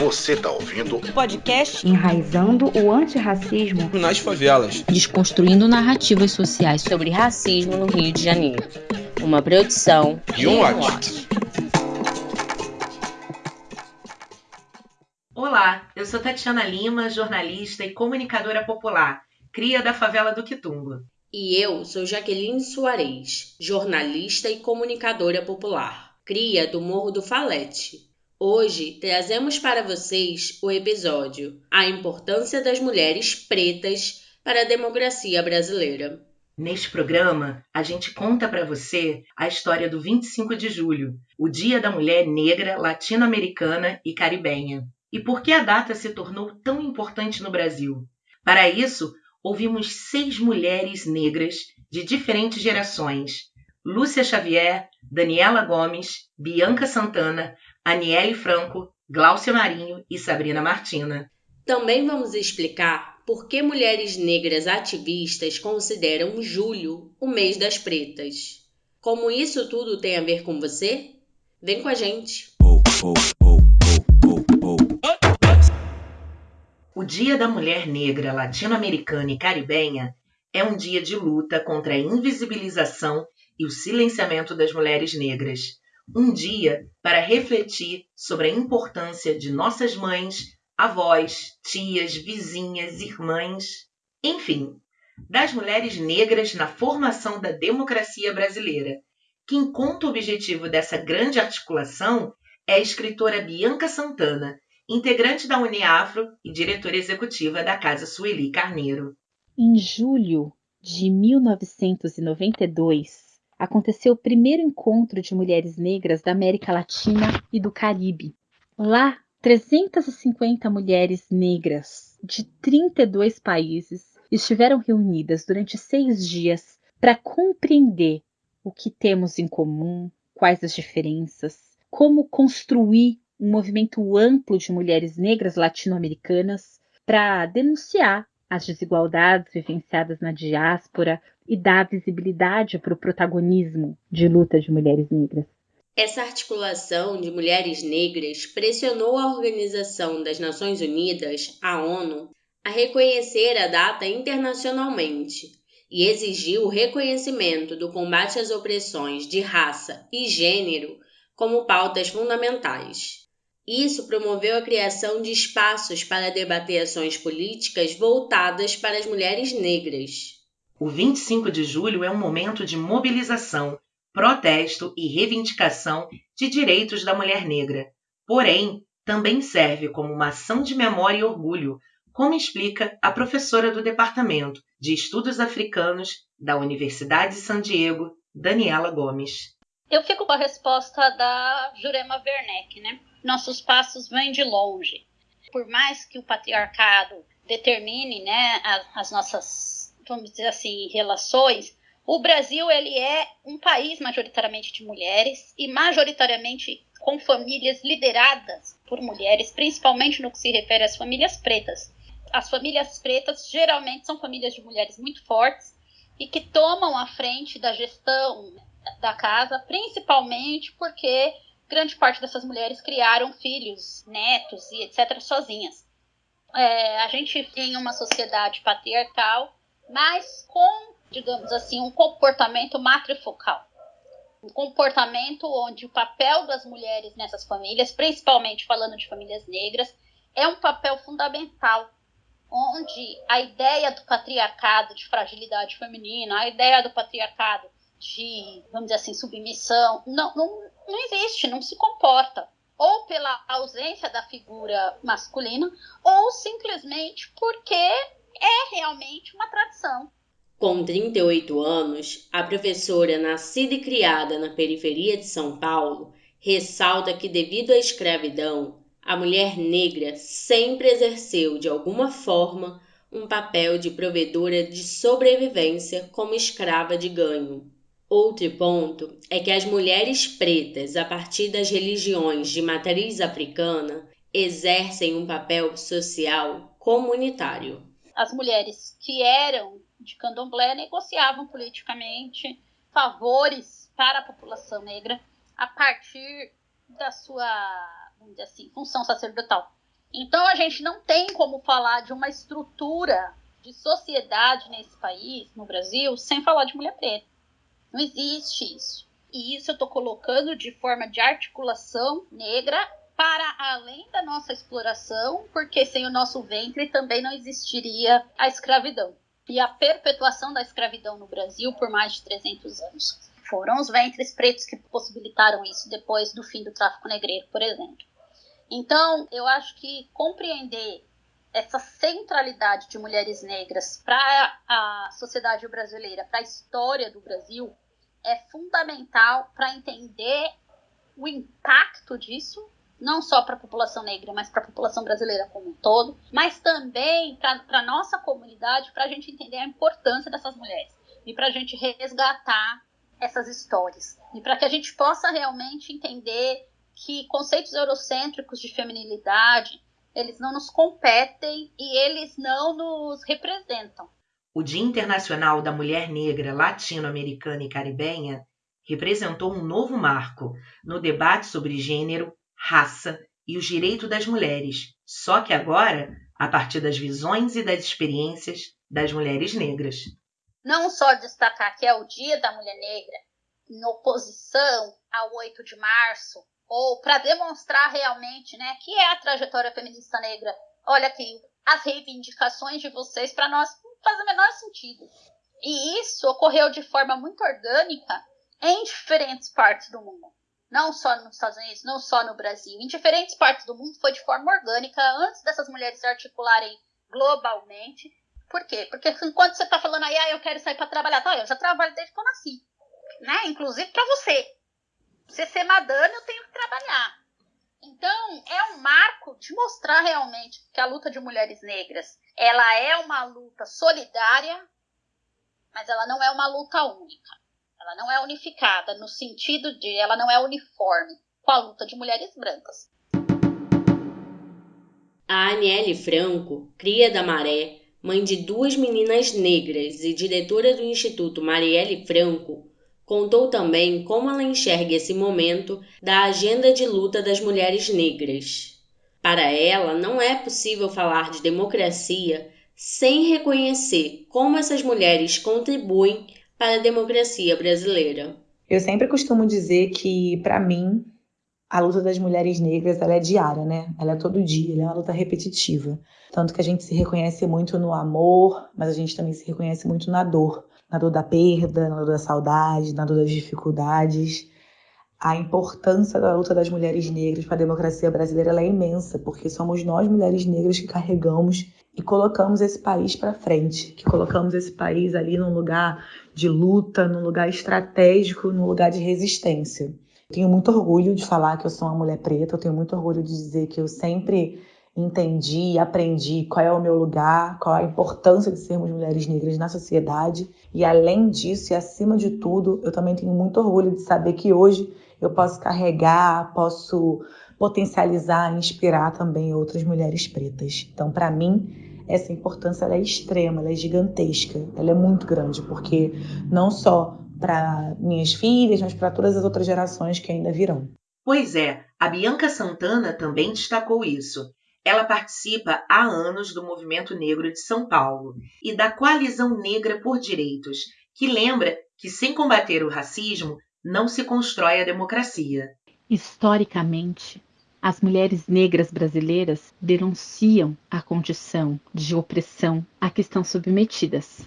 Você tá ouvindo o podcast Enraizando o Antirracismo nas Favelas, desconstruindo narrativas sociais sobre racismo no Rio de Janeiro. Uma produção e um watch. Olá, eu sou Tatiana Lima, jornalista e comunicadora popular, cria da favela do Quitumba. E eu sou Jaqueline Soares, jornalista e comunicadora popular, cria do Morro do Falete. Hoje trazemos para vocês o episódio A Importância das Mulheres Pretas para a Democracia Brasileira. Neste programa, a gente conta para você a história do 25 de julho, o Dia da Mulher Negra, Latino-Americana e Caribenha. E por que a data se tornou tão importante no Brasil? Para isso, ouvimos seis mulheres negras de diferentes gerações: Lúcia Xavier, Daniela Gomes, Bianca Santana, Aniele Franco, Gláucia Marinho e Sabrina Martina. Também vamos explicar por que mulheres negras ativistas consideram julho o mês das pretas. Como isso tudo tem a ver com você? Vem com a gente! O Dia da Mulher Negra Latino-Americana e Caribenha é um dia de luta contra a invisibilização e o silenciamento das mulheres negras um dia para refletir sobre a importância de nossas mães, avós, tias, vizinhas, irmãs, enfim, das mulheres negras na formação da democracia brasileira. Quem conta o objetivo dessa grande articulação é a escritora Bianca Santana, integrante da Uniafro e diretora executiva da Casa Sueli Carneiro. Em julho de 1992, aconteceu o primeiro encontro de mulheres negras da América Latina e do Caribe. Lá, 350 mulheres negras de 32 países estiveram reunidas durante seis dias para compreender o que temos em comum, quais as diferenças, como construir um movimento amplo de mulheres negras latino-americanas para denunciar as desigualdades vivenciadas na diáspora e dar visibilidade para o protagonismo de luta de mulheres negras. Essa articulação de mulheres negras pressionou a Organização das Nações Unidas, a ONU, a reconhecer a data internacionalmente e exigiu o reconhecimento do combate às opressões de raça e gênero como pautas fundamentais. Isso promoveu a criação de espaços para debater ações políticas voltadas para as mulheres negras. O 25 de julho é um momento de mobilização, protesto e reivindicação de direitos da mulher negra. Porém, também serve como uma ação de memória e orgulho, como explica a professora do Departamento de Estudos Africanos da Universidade de San Diego, Daniela Gomes. Eu fico com a resposta da Jurema Werneck, né? nossos passos vêm de longe. Por mais que o patriarcado determine né, as, as nossas, vamos dizer assim, relações, o Brasil ele é um país majoritariamente de mulheres e majoritariamente com famílias lideradas por mulheres, principalmente no que se refere às famílias pretas. As famílias pretas geralmente são famílias de mulheres muito fortes e que tomam a frente da gestão da casa, principalmente porque grande parte dessas mulheres criaram filhos, netos e etc. sozinhas. É, a gente tem uma sociedade patriarcal, mas com, digamos assim, um comportamento matrifocal. Um comportamento onde o papel das mulheres nessas famílias, principalmente falando de famílias negras, é um papel fundamental. Onde a ideia do patriarcado de fragilidade feminina, a ideia do patriarcado de, vamos dizer assim, submissão, não, não, não existe, não se comporta. Ou pela ausência da figura masculina, ou simplesmente porque é realmente uma tradição. Com 38 anos, a professora, nascida e criada na periferia de São Paulo, ressalta que, devido à escravidão, a mulher negra sempre exerceu, de alguma forma, um papel de provedora de sobrevivência como escrava de ganho. Outro ponto é que as mulheres pretas, a partir das religiões de matriz africana, exercem um papel social comunitário. As mulheres que eram de candomblé negociavam politicamente favores para a população negra a partir da sua, assim, função sacerdotal. Então a gente não tem como falar de uma estrutura de sociedade nesse país, no Brasil, sem falar de mulher preta. Não existe isso. E isso eu estou colocando de forma de articulação negra para além da nossa exploração, porque sem o nosso ventre também não existiria a escravidão. E a perpetuação da escravidão no Brasil por mais de 300 anos. Foram os ventres pretos que possibilitaram isso depois do fim do tráfico negreiro, por exemplo. Então, eu acho que compreender essa centralidade de mulheres negras para a sociedade brasileira, para a história do Brasil, é fundamental para entender o impacto disso, não só para a população negra, mas para a população brasileira como um todo, mas também para a nossa comunidade, para a gente entender a importância dessas mulheres e para a gente resgatar essas histórias. E para que a gente possa realmente entender que conceitos eurocêntricos de feminilidade, eles não nos competem e eles não nos representam. O Dia Internacional da Mulher Negra Latino-Americana e Caribenha representou um novo marco no debate sobre gênero, raça e os direitos das mulheres, só que agora a partir das visões e das experiências das mulheres negras. Não só destacar que é o Dia da Mulher Negra, em oposição ao 8 de março, ou para demonstrar realmente né, que é a trajetória feminista negra. Olha aqui, as reivindicações de vocês para nós não faz o menor sentido. E isso ocorreu de forma muito orgânica em diferentes partes do mundo. Não só nos Estados Unidos, não só no Brasil. Em diferentes partes do mundo foi de forma orgânica antes dessas mulheres se articularem globalmente. Por quê? Porque enquanto você está falando aí, ah, eu quero sair para trabalhar, tá, eu já trabalho desde que eu nasci. Né? Inclusive para você você ser madame, eu tenho que trabalhar. Então, é um marco de mostrar realmente que a luta de mulheres negras, ela é uma luta solidária, mas ela não é uma luta única. Ela não é unificada no sentido de ela não é uniforme com a luta de mulheres brancas. A Aniele Franco, cria da Maré, mãe de duas meninas negras e diretora do Instituto Marielle Franco, Contou também como ela enxerga esse momento da agenda de luta das mulheres negras. Para ela, não é possível falar de democracia sem reconhecer como essas mulheres contribuem para a democracia brasileira. Eu sempre costumo dizer que, para mim, a luta das mulheres negras ela é diária, né? Ela é todo dia, ela é uma luta repetitiva. Tanto que a gente se reconhece muito no amor, mas a gente também se reconhece muito na dor na dor da perda, na dor da saudade, na dor das dificuldades. A importância da luta das mulheres negras para a democracia brasileira é imensa, porque somos nós, mulheres negras, que carregamos e colocamos esse país para frente, que colocamos esse país ali num lugar de luta, num lugar estratégico, num lugar de resistência. Tenho muito orgulho de falar que eu sou uma mulher preta, eu tenho muito orgulho de dizer que eu sempre entendi aprendi qual é o meu lugar, qual a importância de sermos mulheres negras na sociedade. E além disso, e acima de tudo, eu também tenho muito orgulho de saber que hoje eu posso carregar, posso potencializar, inspirar também outras mulheres pretas. Então, para mim, essa importância é extrema, é gigantesca, ela é muito grande, porque não só para minhas filhas, mas para todas as outras gerações que ainda virão. Pois é, a Bianca Santana também destacou isso. Ela participa há anos do Movimento Negro de São Paulo e da Coalizão Negra por Direitos, que lembra que sem combater o racismo não se constrói a democracia. Historicamente, as mulheres negras brasileiras denunciam a condição de opressão a que estão submetidas.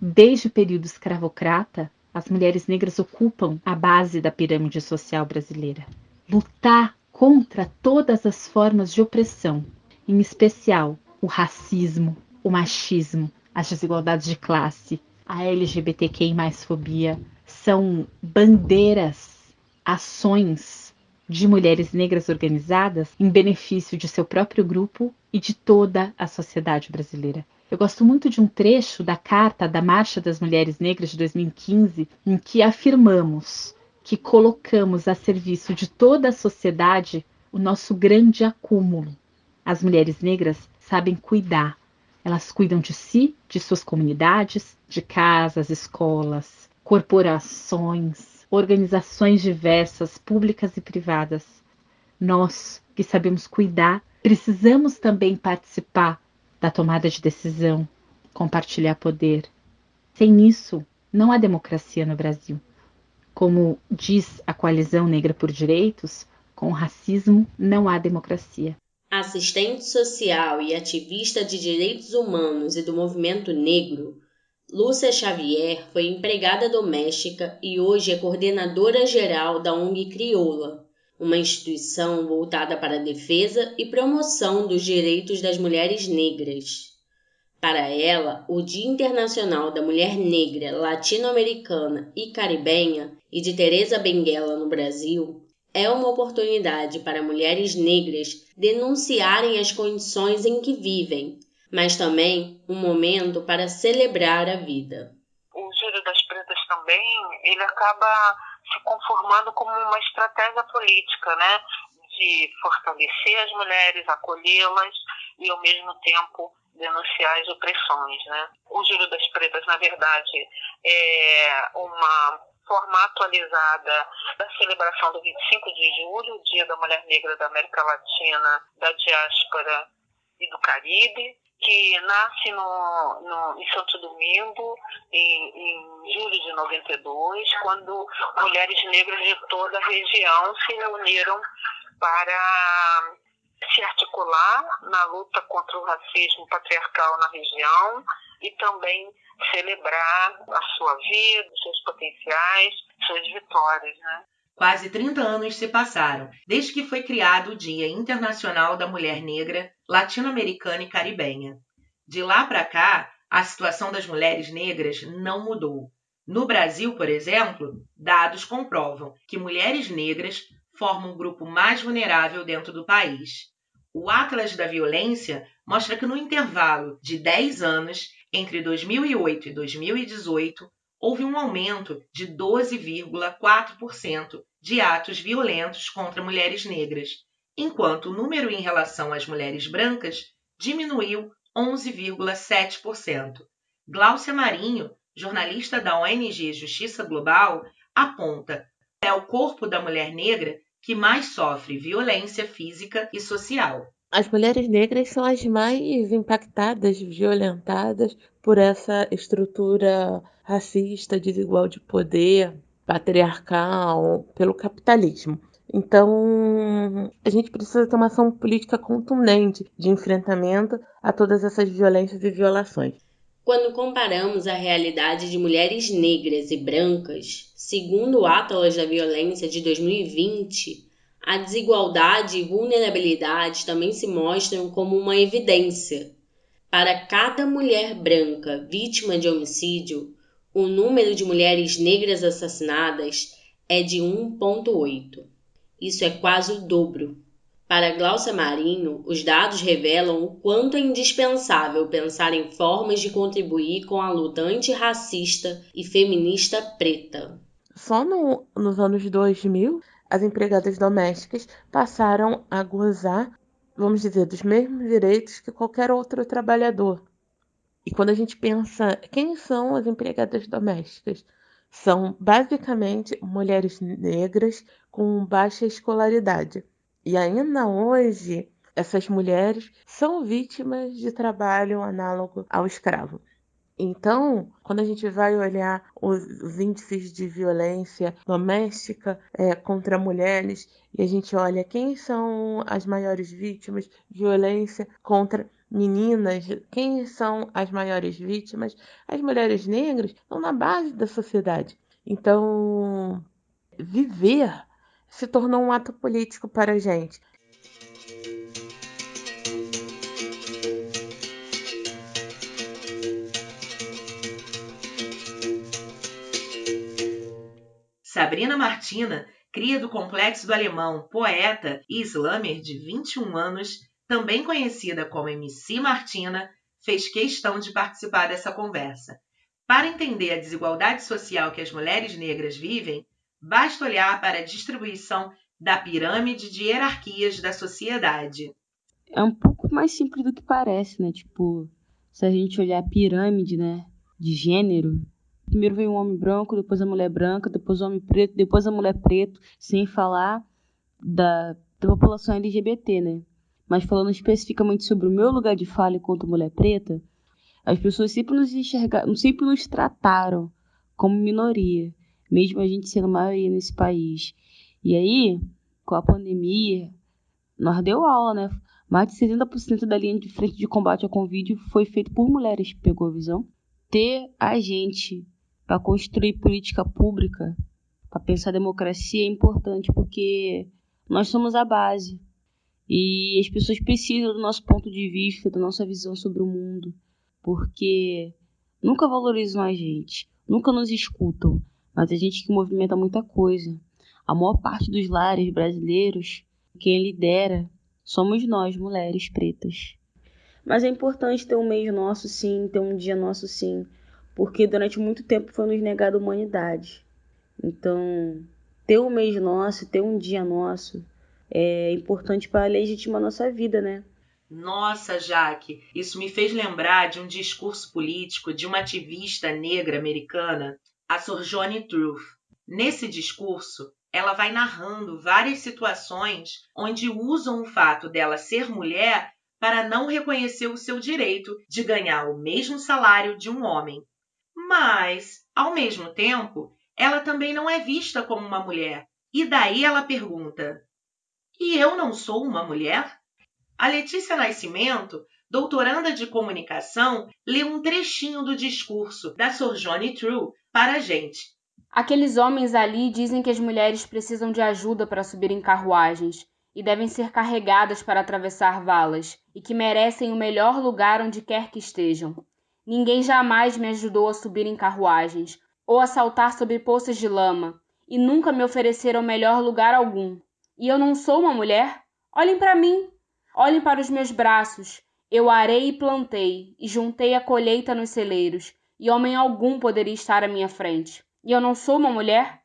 Desde o período escravocrata, as mulheres negras ocupam a base da pirâmide social brasileira. Lutar contra todas as formas de opressão em especial o racismo, o machismo, as desigualdades de classe, a LGBTQI fobia, são bandeiras, ações de mulheres negras organizadas em benefício de seu próprio grupo e de toda a sociedade brasileira. Eu gosto muito de um trecho da carta da Marcha das Mulheres Negras de 2015, em que afirmamos que colocamos a serviço de toda a sociedade o nosso grande acúmulo, as mulheres negras sabem cuidar. Elas cuidam de si, de suas comunidades, de casas, escolas, corporações, organizações diversas, públicas e privadas. Nós que sabemos cuidar, Precisamos também participar da tomada de decisão, compartilhar poder. Sem isso, não há democracia no Brasil. Como diz a Coalizão Negra por Direitos, com racismo não há democracia. Assistente social e ativista de direitos humanos e do movimento negro, Lúcia Xavier foi empregada doméstica e hoje é coordenadora geral da ONG Crioula, uma instituição voltada para a defesa e promoção dos direitos das mulheres negras. Para ela, o Dia Internacional da Mulher Negra, Latino-Americana e Caribenha e de Teresa Benguela no Brasil é uma oportunidade para mulheres negras denunciarem as condições em que vivem, mas também um momento para celebrar a vida. O Júlio das Pretas também, ele acaba se conformando como uma estratégia política, né? De fortalecer as mulheres, acolhê-las e, ao mesmo tempo, denunciar as opressões, né? O Júlio das Pretas, na verdade, é uma forma atualizada da celebração do 25 de julho, Dia da Mulher Negra da América Latina, da diáspora e do Caribe, que nasce no, no, em Santo Domingo em, em julho de 92, quando mulheres negras de toda a região se reuniram para se articular na luta contra o racismo patriarcal na região e também celebrar a sua vida, seus potenciais, suas vitórias, né? Quase 30 anos se passaram desde que foi criado o Dia Internacional da Mulher Negra, Latino-Americana e Caribenha. De lá para cá, a situação das mulheres negras não mudou. No Brasil, por exemplo, dados comprovam que mulheres negras formam o grupo mais vulnerável dentro do país. O Atlas da Violência mostra que no intervalo de 10 anos, entre 2008 e 2018, houve um aumento de 12,4% de atos violentos contra mulheres negras, enquanto o número em relação às mulheres brancas diminuiu 11,7%. Gláucia Marinho, jornalista da ONG Justiça Global, aponta é o corpo da mulher negra que mais sofre violência física e social. As mulheres negras são as mais impactadas, violentadas por essa estrutura racista, desigual de poder, patriarcal, pelo capitalismo. Então, a gente precisa ter uma ação política contundente de enfrentamento a todas essas violências e violações. Quando comparamos a realidade de mulheres negras e brancas, segundo o Atlas da Violência de 2020, a desigualdade e vulnerabilidade também se mostram como uma evidência. Para cada mulher branca vítima de homicídio, o número de mulheres negras assassinadas é de 1,8. Isso é quase o dobro. Para Glaucia Marinho, os dados revelam o quanto é indispensável pensar em formas de contribuir com a luta antirracista e feminista preta. Só no, nos anos 2000, as empregadas domésticas passaram a gozar, vamos dizer, dos mesmos direitos que qualquer outro trabalhador. E quando a gente pensa quem são as empregadas domésticas, são basicamente mulheres negras com baixa escolaridade. E ainda hoje, essas mulheres são vítimas de trabalho análogo ao escravo. Então, quando a gente vai olhar os, os índices de violência doméstica é, contra mulheres e a gente olha quem são as maiores vítimas violência contra meninas, quem são as maiores vítimas, as mulheres negras estão na base da sociedade. Então, viver se tornou um ato político para a gente. Sabrina Martina, cria do Complexo do Alemão, poeta e slammer de 21 anos, também conhecida como MC Martina, fez questão de participar dessa conversa. Para entender a desigualdade social que as mulheres negras vivem, basta olhar para a distribuição da pirâmide de hierarquias da sociedade. É um pouco mais simples do que parece, né? Tipo, se a gente olhar a pirâmide, né, de gênero, Primeiro vem o homem branco, depois a mulher branca, depois o homem preto, depois a mulher preto, sem falar da, da população LGBT, né? Mas falando especificamente sobre o meu lugar de fala enquanto mulher preta, as pessoas sempre nos enxergaram, sempre nos trataram como minoria, mesmo a gente sendo maioria nesse país. E aí, com a pandemia, nós deu aula, né? Mais de 70% da linha de frente de combate ao Covid foi feito por mulheres, pegou a visão? Ter a gente para construir política pública, para pensar democracia é importante porque nós somos a base. E as pessoas precisam do nosso ponto de vista, da nossa visão sobre o mundo, porque nunca valorizam a gente, nunca nos escutam, mas a gente que movimenta muita coisa. A maior parte dos lares brasileiros, quem lidera, somos nós, mulheres pretas. Mas é importante ter um mês nosso, sim, ter um dia nosso, sim, porque durante muito tempo foi nos negado a humanidade. Então, ter um mês nosso, ter um dia nosso, é importante para legitimar nossa vida, né? Nossa, Jaque, isso me fez lembrar de um discurso político de uma ativista negra americana, a Sojourner Truth. Nesse discurso, ela vai narrando várias situações onde usam o fato dela ser mulher para não reconhecer o seu direito de ganhar o mesmo salário de um homem. Mas, ao mesmo tempo, ela também não é vista como uma mulher. E daí ela pergunta: e eu não sou uma mulher? A Letícia Nascimento, doutoranda de comunicação, lê um trechinho do discurso da Sojourner True para a gente. Aqueles homens ali dizem que as mulheres precisam de ajuda para subir em carruagens e devem ser carregadas para atravessar valas e que merecem o melhor lugar onde quer que estejam. Ninguém jamais me ajudou a subir em carruagens ou a saltar sobre poças de lama e nunca me ofereceram melhor lugar algum. E eu não sou uma mulher? Olhem para mim, olhem para os meus braços. Eu arei e plantei, e juntei a colheita nos celeiros, e homem algum poderia estar à minha frente. E eu não sou uma mulher?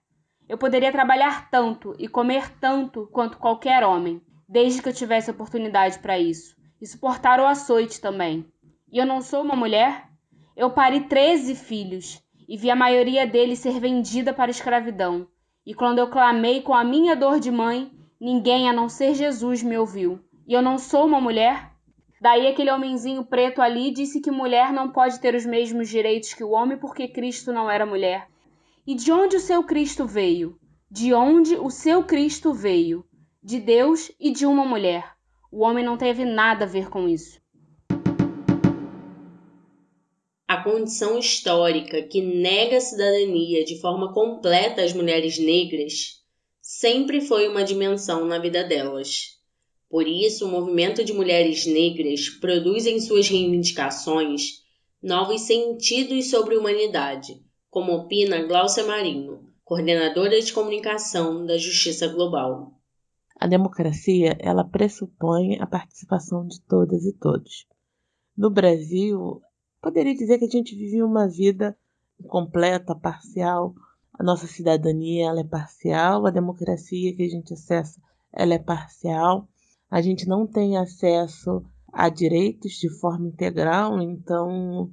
Eu poderia trabalhar tanto e comer tanto quanto qualquer homem, desde que eu tivesse oportunidade para isso, e suportar o açoite também. E eu não sou uma mulher? Eu pari treze filhos, e vi a maioria deles ser vendida para a escravidão. E quando eu clamei com a minha dor de mãe, Ninguém a não ser Jesus me ouviu. E eu não sou uma mulher? Daí aquele homenzinho preto ali disse que mulher não pode ter os mesmos direitos que o homem porque Cristo não era mulher. E de onde o seu Cristo veio? De onde o seu Cristo veio? De Deus e de uma mulher. O homem não teve nada a ver com isso. A condição histórica que nega a cidadania de forma completa às mulheres negras sempre foi uma dimensão na vida delas. Por isso, o movimento de mulheres negras produz em suas reivindicações novos sentidos sobre a humanidade, como opina Glaucia Marinho, coordenadora de comunicação da Justiça Global. A democracia, ela pressupõe a participação de todas e todos. No Brasil, poderia dizer que a gente vive uma vida completa, parcial, a nossa cidadania ela é parcial, a democracia que a gente acessa ela é parcial. A gente não tem acesso a direitos de forma integral, então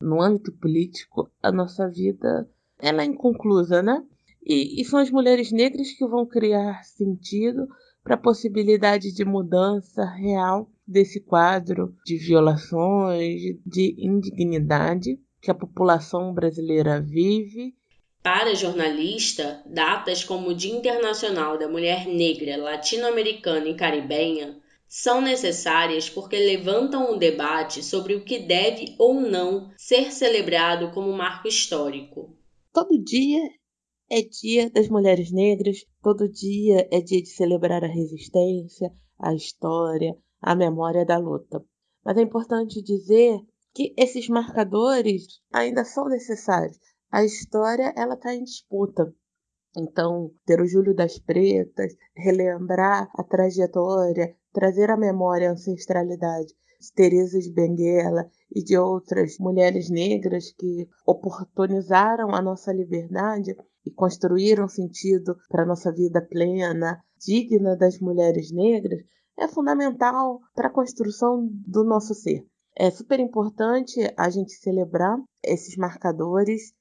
no âmbito político a nossa vida ela é inconclusa, né? E, e são as mulheres negras que vão criar sentido para a possibilidade de mudança real desse quadro de violações, de indignidade que a população brasileira vive para a jornalista, datas como o Dia Internacional da Mulher Negra, Latino-Americana e Caribenha são necessárias porque levantam um debate sobre o que deve ou não ser celebrado como marco histórico. Todo dia é dia das mulheres negras, todo dia é dia de celebrar a resistência, a história, a memória da luta. Mas é importante dizer que esses marcadores ainda são necessários a história ela está em disputa. Então, ter o Júlio das Pretas, relembrar a trajetória, trazer à memória a ancestralidade de Teresa de Benguela e de outras mulheres negras que oportunizaram a nossa liberdade e construíram sentido para a nossa vida plena, digna das mulheres negras, é fundamental para a construção do nosso ser. É super importante a gente celebrar esses marcadores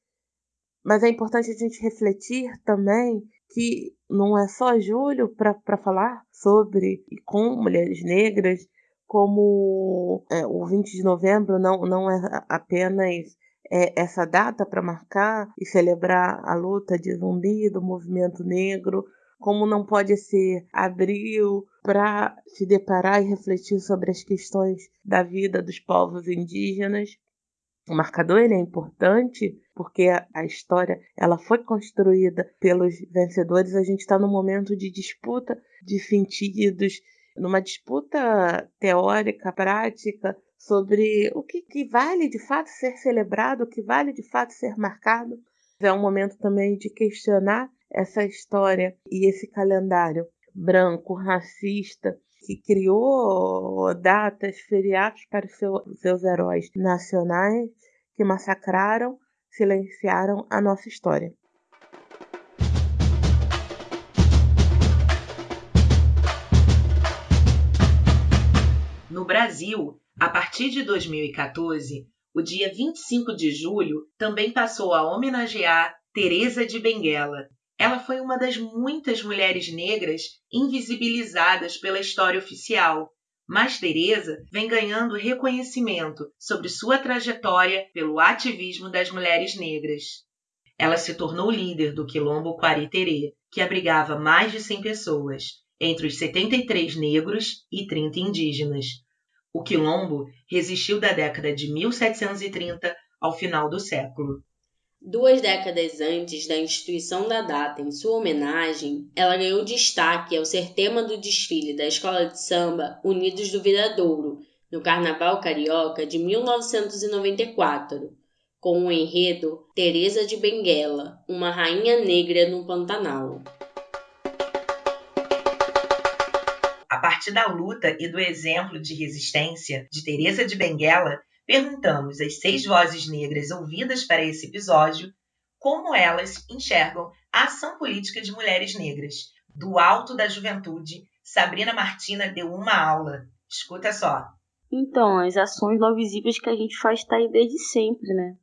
mas é importante a gente refletir também que não é só julho para falar sobre e com mulheres negras, como é, o 20 de novembro não, não é apenas é, essa data para marcar e celebrar a luta de zumbi do movimento negro, como não pode ser abril para se deparar e refletir sobre as questões da vida dos povos indígenas. O marcador ele é importante porque a, história ela foi construída pelos vencedores. A gente está num momento de disputa de sentidos, numa disputa teórica, prática sobre o que, que vale de fato ser celebrado, o que vale de fato ser marcado. É um momento também de questionar essa história e esse calendário branco, racista, que criou datas, feriados para seu, seus heróis nacionais que massacraram, silenciaram a nossa história. No Brasil, a partir de 2014, o dia 25 de julho também passou a homenagear Teresa de Benguela. Ela foi uma das muitas mulheres negras invisibilizadas pela história oficial, mas Teresa vem ganhando reconhecimento sobre sua trajetória pelo ativismo das mulheres negras. Ela se tornou líder do quilombo Quariterê, que abrigava mais de 100 pessoas, entre os 73 negros e 30 indígenas, o quilombo resistiu da década de 1730 ao final do século. Duas décadas antes da instituição da data em sua homenagem, ela ganhou destaque ao ser tema do desfile da escola de samba Unidos do Viradouro, no Carnaval Carioca de 1994, com o enredo Teresa de Benguela, uma rainha negra no Pantanal. partir da luta e do exemplo de resistência de Teresa de Benguela, perguntamos às seis vozes negras ouvidas para esse episódio como elas enxergam a ação política de mulheres negras. Do alto da juventude, Sabrina Martina deu uma aula. Escuta só. Então, as ações não visíveis que a gente faz está aí desde sempre, né?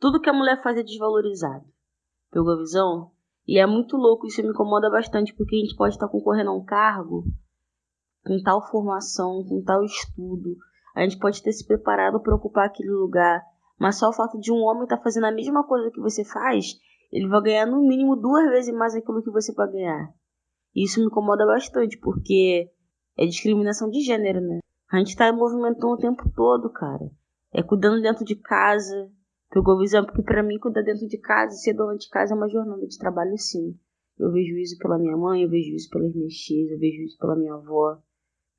Tudo que a mulher faz é desvalorizado. Pegou a visão? E é muito louco, isso me incomoda bastante, porque a gente pode estar concorrendo a um cargo com tal formação, com tal estudo, a gente pode ter se preparado para ocupar aquele lugar, mas só o fato de um homem estar tá fazendo a mesma coisa que você faz, ele vai ganhar no mínimo duas vezes mais aquilo que você vai ganhar. E isso me incomoda bastante, porque é discriminação de gênero, né? A gente tá movimentando o tempo todo, cara. É cuidando dentro de casa. Pegou visão, porque para mim cuidar dentro de casa, ser dona de casa é uma jornada de trabalho sim. Eu vejo isso pela minha mãe, eu vejo isso pelas minhas tias, eu vejo isso pela minha avó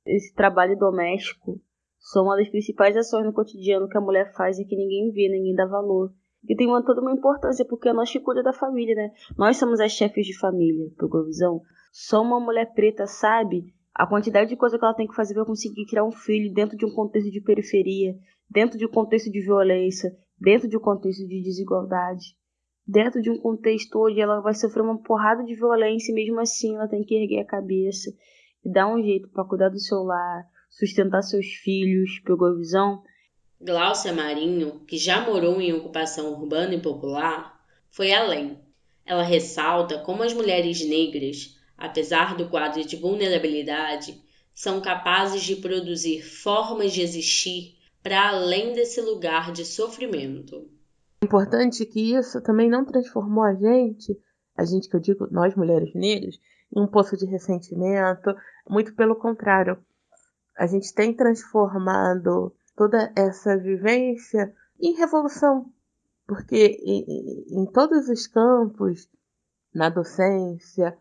esse trabalho doméstico são uma das principais ações no cotidiano que a mulher faz e que ninguém vê, ninguém dá valor. E tem uma, toda uma importância, porque é nós que cuida da família, né? Nós somos as chefes de família, por visão. Só uma mulher preta sabe a quantidade de coisa que ela tem que fazer para conseguir criar um filho dentro de um contexto de periferia, dentro de um contexto de violência, dentro de um contexto de desigualdade, dentro de um contexto onde ela vai sofrer uma porrada de violência e mesmo assim ela tem que erguer a cabeça e dar um jeito para cuidar do seu lar, sustentar seus filhos, pegou a visão? Gláucia Marinho, que já morou em ocupação urbana e popular, foi além. Ela ressalta como as mulheres negras, apesar do quadro de vulnerabilidade, são capazes de produzir formas de existir para além desse lugar de sofrimento. É importante que isso também não transformou a gente, a gente que eu digo, nós mulheres negras, em um poço de ressentimento, muito pelo contrário, a gente tem transformado toda essa vivência em revolução, porque em, em todos os campos, na docência,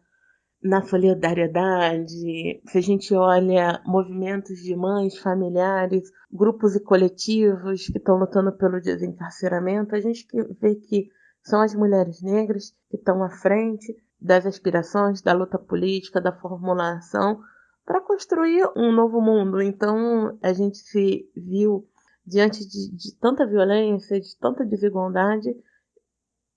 na solidariedade, se a gente olha movimentos de mães, familiares, grupos e coletivos que estão lutando pelo desencarceramento, a gente vê que são as mulheres negras que estão à frente das aspirações, da luta política, da formulação para construir um novo mundo. Então a gente se viu diante de, de tanta violência, de tanta desigualdade.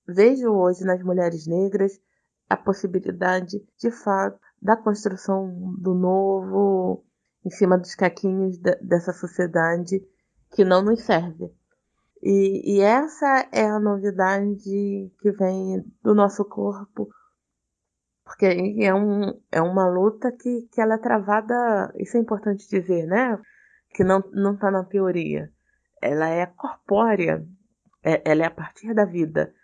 Vejo hoje nas mulheres negras a possibilidade, de fato, da construção do novo em cima dos caquinhos de, dessa sociedade que não nos serve. E, e, essa é a novidade que vem do nosso corpo Porque é, um, é uma luta que, que ela é travada, isso é importante dizer, né? Que não, não tá na teoria. Ela é corpórea, é, ela é a partir da vida.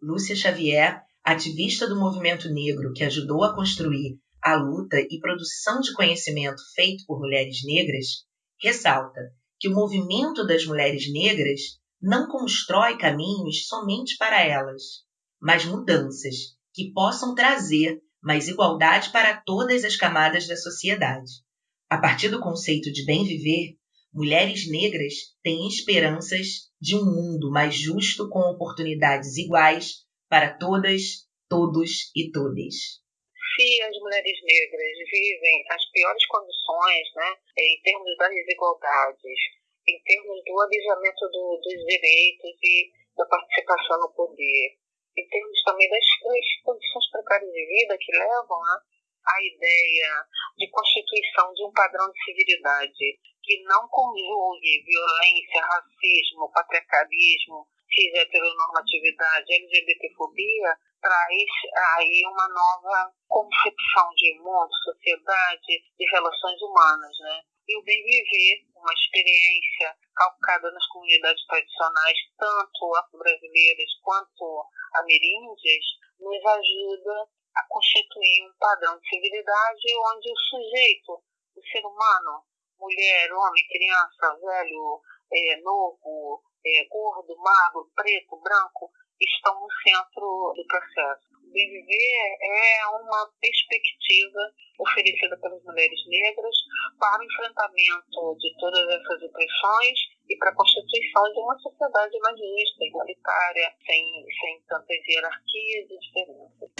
Lúcia Xavier, ativista do movimento negro que ajudou a construir a luta e produção de conhecimento feito por mulheres negras, ressalta que o movimento das mulheres negras não constrói caminhos somente para elas, mas mudanças que possam trazer mais igualdade para todas as camadas da sociedade. A partir do conceito de bem viver, mulheres negras têm esperanças de um mundo mais justo com oportunidades iguais para todas, todos e todes. Se as mulheres negras vivem as piores condições, né, em termos das desigualdades, em termos do alijamento do, dos direitos e da participação no poder, em termos também das, das condições precárias de vida que levam né, à ideia de constituição de um padrão de civilidade que não conjugue violência, racismo, patriarcalismo, cis-heteronormatividade, LGBTfobia, traz aí uma nova concepção de mundo, sociedade, de relações humanas, né? E o bem viver, uma experiência calcada nas comunidades tradicionais, tanto afro-brasileiras quanto ameríndias, nos ajuda a constituir um padrão de civilidade onde o sujeito, o ser humano, mulher, homem, criança, velho, é, novo, é, gordo, magro, preto, branco, estão no centro do processo. Viver é uma perspectiva oferecida pelas mulheres negras para o enfrentamento de todas essas opressões e para a constituição de uma sociedade mais justa, igualitária, sem, sem tantas hierarquias e diferenças.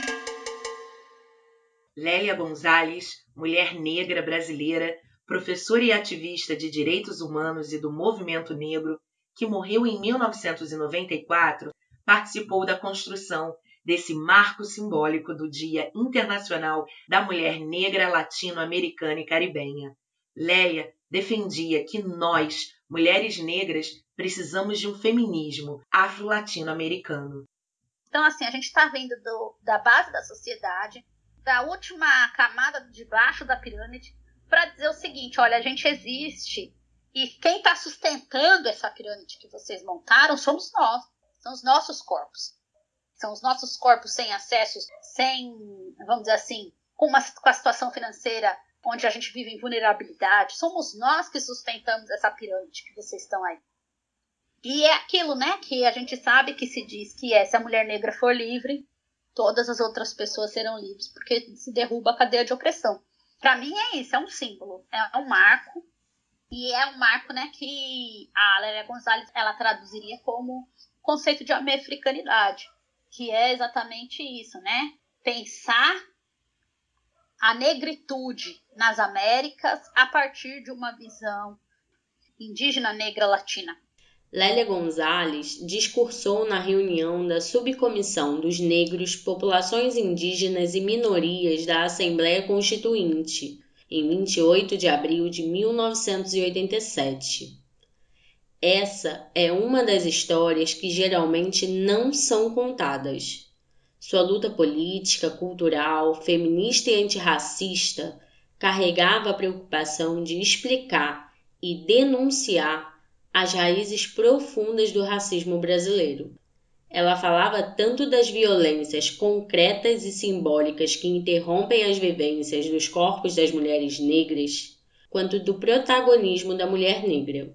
Lélia Gonzalez, mulher negra brasileira, professora e ativista de direitos humanos e do movimento negro, que morreu em 1994, participou da construção desse marco simbólico do Dia Internacional da Mulher Negra, Latino-Americana e Caribenha. Leia defendia que nós, mulheres negras, precisamos de um feminismo afro-latino-americano. Então, assim, a gente está vendo do, da base da sociedade, da última camada de baixo da pirâmide, para dizer o seguinte: olha, a gente existe e quem está sustentando essa pirâmide que vocês montaram somos nós. São os nossos corpos. São os nossos corpos sem acessos, sem, vamos dizer assim, com, uma, com a situação financeira onde a gente vive em vulnerabilidade. Somos nós que sustentamos essa pirâmide que vocês estão aí. E é aquilo, né, que a gente sabe que se diz que é, se a mulher negra for livre, todas as outras pessoas serão livres, porque se derruba a cadeia de opressão. Para mim é isso, é um símbolo, é um marco. E é um marco, né, que a Lélia Gonzalez, ela traduziria como conceito de americanidade, que é exatamente isso, né? Pensar a negritude nas Américas a partir de uma visão indígena negra latina. Lélia Gonzalez discursou na reunião da Subcomissão dos Negros, Populações Indígenas e Minorias da Assembleia Constituinte, em 28 de abril de 1987. Essa é uma das histórias que geralmente não são contadas. Sua luta política, cultural, feminista e antirracista carregava a preocupação de explicar e denunciar as raízes profundas do racismo brasileiro. Ela falava tanto das violências concretas e simbólicas que interrompem as vivências dos corpos das mulheres negras, quanto do protagonismo da mulher negra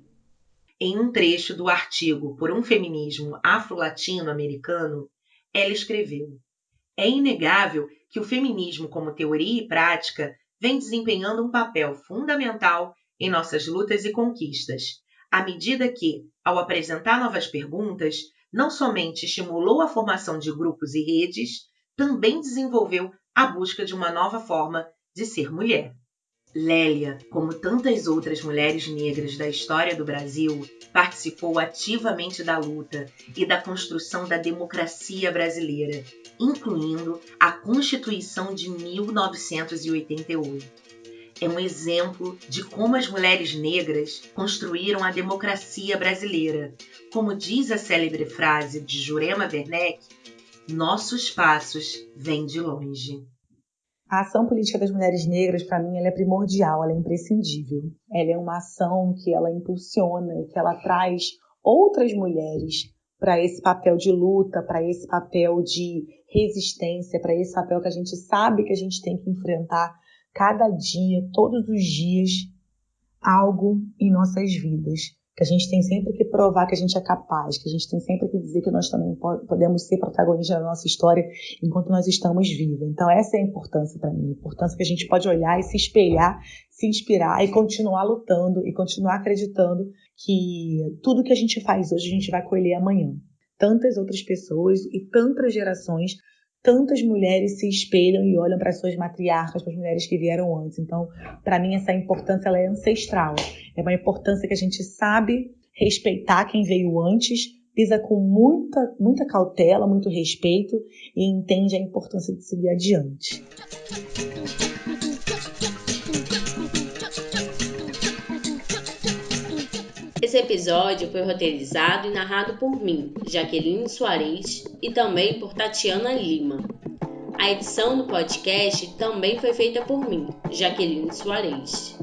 em um trecho do artigo Por um Feminismo Afro-Latino-Americano, ela escreveu: É inegável que o feminismo, como teoria e prática, vem desempenhando um papel fundamental em nossas lutas e conquistas, à medida que, ao apresentar novas perguntas, não somente estimulou a formação de grupos e redes, também desenvolveu a busca de uma nova forma de ser mulher. Lélia, como tantas outras mulheres negras da história do Brasil, participou ativamente da luta e da construção da democracia brasileira, incluindo a Constituição de 1988. É um exemplo de como as mulheres negras construíram a democracia brasileira. Como diz a célebre frase de Jurema Werneck, nossos passos vêm de longe. A ação política das mulheres negras, para mim, ela é primordial, ela é imprescindível. Ela é uma ação que ela impulsiona, que ela traz outras mulheres para esse papel de luta, para esse papel de resistência, para esse papel que a gente sabe que a gente tem que enfrentar cada dia, todos os dias, algo em nossas vidas que a gente tem sempre que provar que a gente é capaz, que a gente tem sempre que dizer que nós também podemos ser protagonistas da nossa história enquanto nós estamos vivos. Então essa é a importância para mim, a importância que a gente pode olhar e se espelhar, se inspirar e continuar lutando e continuar acreditando que tudo que a gente faz hoje a gente vai colher amanhã. Tantas outras pessoas e tantas gerações tantas mulheres se espelham e olham para suas matriarcas, para as mulheres que vieram antes. Então, para mim, essa importância ela é ancestral. É uma importância que a gente sabe respeitar quem veio antes, pisa com muita, muita cautela, muito respeito e entende a importância de seguir adiante. Esse episódio foi roteirizado e narrado por mim, Jaqueline Soares, e também por Tatiana Lima. A edição do podcast também foi feita por mim, Jaqueline Soares.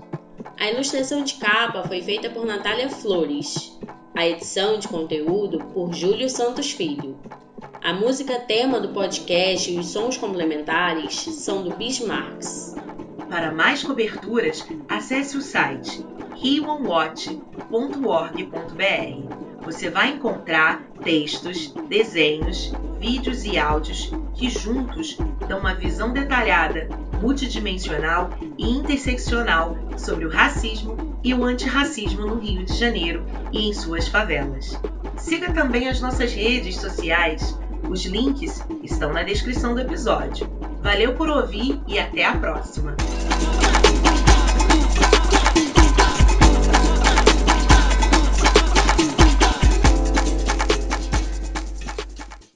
A ilustração de capa foi feita por Natália Flores. A edição de conteúdo por Júlio Santos Filho. A música tema do podcast e os sons complementares são do Bismarcks. Para mais coberturas, acesse o site humanwatch.org.br. Você vai encontrar textos, desenhos, vídeos e áudios que juntos dão uma visão detalhada, multidimensional e interseccional sobre o racismo e o antirracismo no Rio de Janeiro e em suas favelas. Siga também as nossas redes sociais. Os links estão na descrição do episódio. Valeu por ouvir e até a próxima!